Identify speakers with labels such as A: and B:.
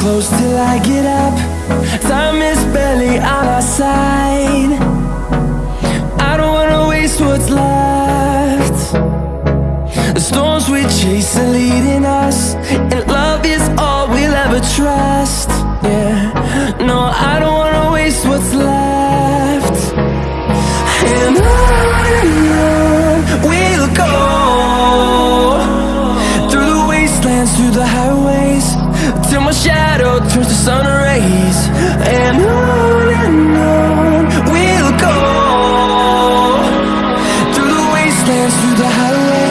A: close till I get up. Time is barely on our side. I don't wanna waste what's left. The storms we chase are leading us And love is all we'll ever trust. Yeah, no, I don't wanna waste what's left. And on and on we'll go. Through the wastelands, through the highways sun rays and on and on we'll go through the wastelands through the highway.